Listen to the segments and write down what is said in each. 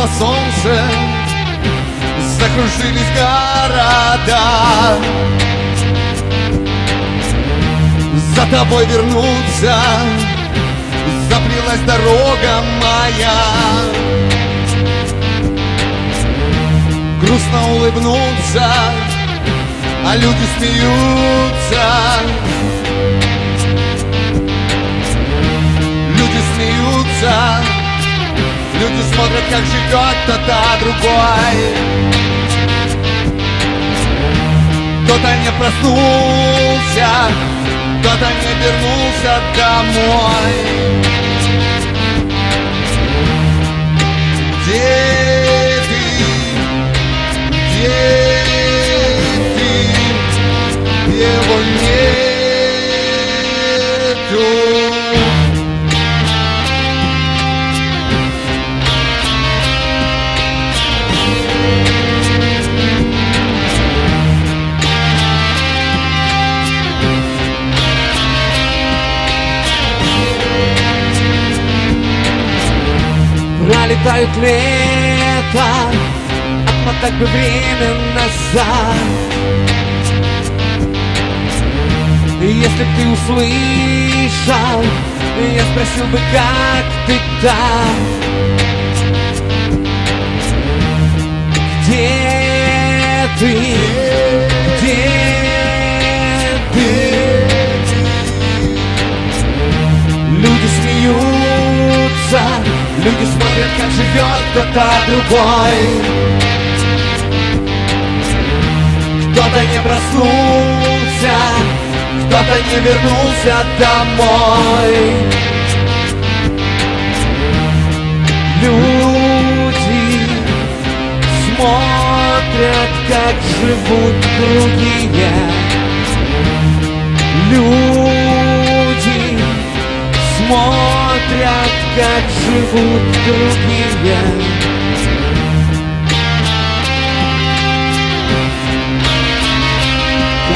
Светило солнце Закружились города. За тобой вернуться Заплелась дорога моя. Грустно улыбнуться А люди смеются Люди смотрят, как живет кто-то другой. Кто-то не проснулся Кто-то не вернулся домой. Где Пролетают лето Отмотать бы время назад Если б ты услышал Я спросил бы, как ты там Где ты? Где ты? Люди смотрят, как живет кто-то другой. Кто-то не проснулся Кто-то не вернулся домой. Люди смотрят, как живут другие. Люди как живут другие.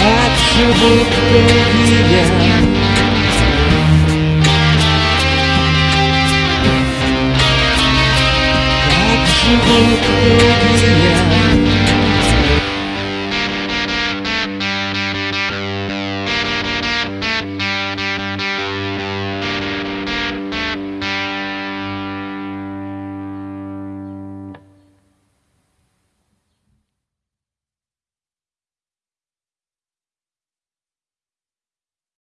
Как живут другие Как живут другие